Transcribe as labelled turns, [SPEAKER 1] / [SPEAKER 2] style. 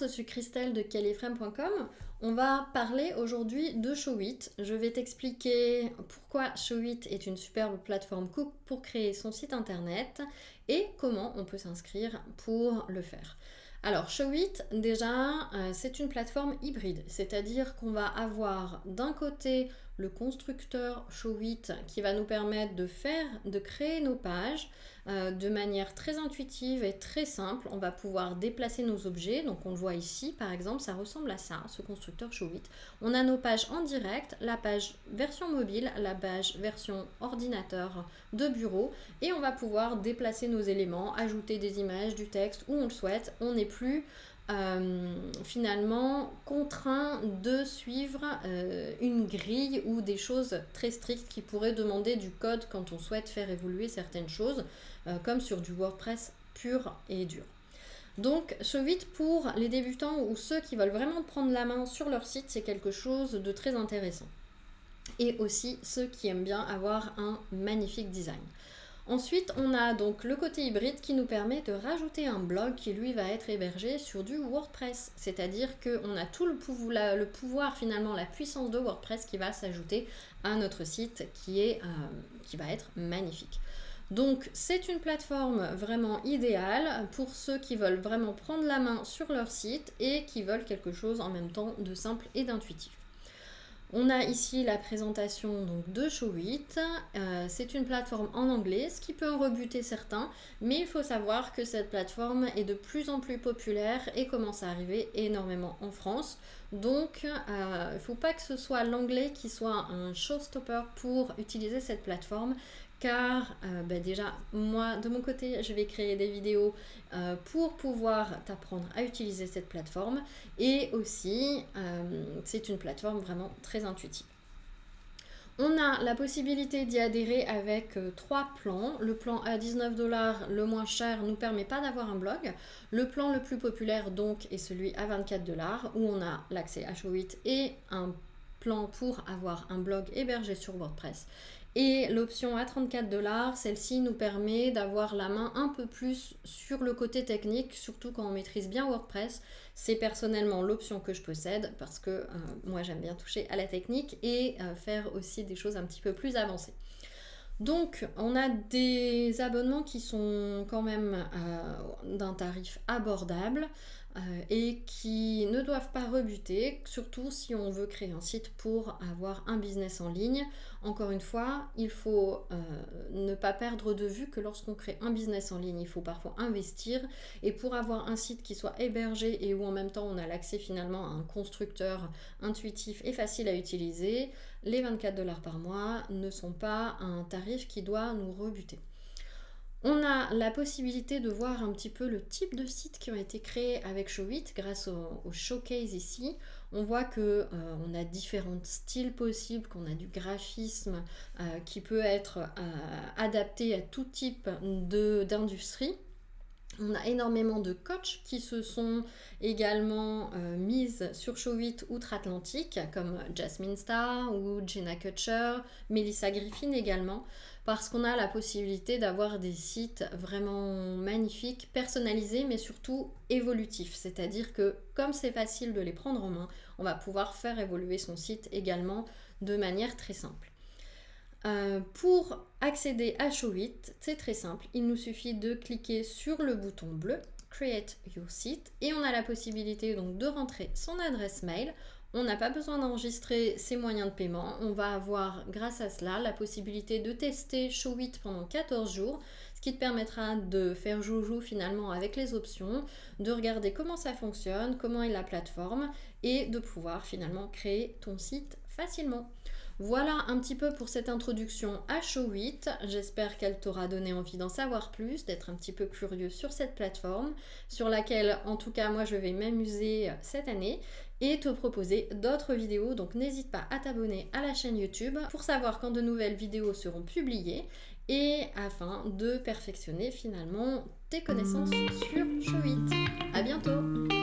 [SPEAKER 1] Je suis Christelle de kellyframe.com. On va parler aujourd'hui de Showit. Je vais t'expliquer pourquoi Showit est une superbe plateforme pour créer son site internet et comment on peut s'inscrire pour le faire. Alors Showit, déjà, euh, c'est une plateforme hybride, c'est-à-dire qu'on va avoir d'un côté le constructeur Showit qui va nous permettre de faire, de créer nos pages euh, de manière très intuitive et très simple. On va pouvoir déplacer nos objets, donc on le voit ici par exemple, ça ressemble à ça, ce constructeur Showit. On a nos pages en direct, la page version mobile, la page version ordinateur de bureau et on va pouvoir déplacer nos éléments, ajouter des images, du texte où on le souhaite. On n'est plus euh, finalement contraint de suivre euh, une grille ou des choses très strictes qui pourraient demander du code quand on souhaite faire évoluer certaines choses, euh, comme sur du WordPress pur et dur. Donc, Showit pour les débutants ou ceux qui veulent vraiment prendre la main sur leur site, c'est quelque chose de très intéressant. Et aussi ceux qui aiment bien avoir un magnifique design. Ensuite, on a donc le côté hybride qui nous permet de rajouter un blog qui lui va être hébergé sur du WordPress. C'est-à-dire qu'on a tout le pouvoir, le pouvoir, finalement, la puissance de WordPress qui va s'ajouter à notre site qui, euh, qui va être magnifique. Donc c'est une plateforme vraiment idéale pour ceux qui veulent vraiment prendre la main sur leur site et qui veulent quelque chose en même temps de simple et d'intuitif. On a ici la présentation donc, de Showit. Euh, c'est une plateforme en anglais, ce qui peut en rebuter certains, mais il faut savoir que cette plateforme est de plus en plus populaire et commence à arriver énormément en France. Donc, euh, il ne faut pas que ce soit l'anglais qui soit un showstopper pour utiliser cette plateforme, car euh, ben déjà moi de mon côté je vais créer des vidéos euh, pour pouvoir t'apprendre à utiliser cette plateforme et aussi euh, c'est une plateforme vraiment très intuitive. On a la possibilité d'y adhérer avec trois plans. Le plan à 19 dollars, le moins cher, nous permet pas d'avoir un blog. Le plan le plus populaire donc est celui à 24 dollars où on a l'accès à Showit et un pour avoir un blog hébergé sur WordPress. Et l'option à 34 dollars, celle-ci nous permet d'avoir la main un peu plus sur le côté technique, surtout quand on maîtrise bien WordPress. C'est personnellement l'option que je possède parce que euh, moi j'aime bien toucher à la technique et euh, faire aussi des choses un petit peu plus avancées. Donc, on a des abonnements qui sont quand même euh, d'un tarif abordable et qui ne doivent pas rebuter, surtout si on veut créer un site pour avoir un business en ligne. Encore une fois, il faut euh, ne pas perdre de vue que lorsqu'on crée un business en ligne, il faut parfois investir. Et pour avoir un site qui soit hébergé et où en même temps on a l'accès finalement à un constructeur intuitif et facile à utiliser, les 24 dollars par mois ne sont pas un tarif qui doit nous rebuter. On a la possibilité de voir un petit peu le type de sites qui ont été créés avec Showit grâce au, showcase ici. On voit que euh, on a différents styles possibles, qu'on a du graphisme euh, qui peut être euh, adapté à tout type d'industrie. On a énormément de coachs qui se sont également euh, mises sur Showit outre-Atlantique, comme Jasmine Star ou Jenna Kutcher, Melissa Griffin également, parce qu'on a la possibilité d'avoir des sites vraiment magnifiques, personnalisés, mais surtout évolutifs. C'est-à-dire que comme c'est facile de les prendre en main, on va pouvoir faire évoluer son site également de manière très simple. Euh, pour accéder à Showit, c'est très simple. Il nous suffit de cliquer sur le bouton bleu Create Your Site et on a la possibilité donc de rentrer son adresse mail. On n'a pas besoin d'enregistrer ses moyens de paiement. On va avoir grâce à cela la possibilité de tester Showit pendant 14 jours, ce qui te permettra de faire joujou finalement avec les options, de regarder comment ça fonctionne, comment est la plateforme et de pouvoir finalement créer ton site facilement. Voilà un petit peu pour cette introduction à Show8. J'espère qu'elle t'aura donné envie d'en savoir plus, d'être un petit peu curieux sur cette plateforme, sur laquelle en tout cas moi je vais m'amuser cette année et te proposer d'autres vidéos. Donc n'hésite pas à t'abonner à la chaîne YouTube pour savoir quand de nouvelles vidéos seront publiées et afin de perfectionner finalement tes connaissances sur Show8. A bientôt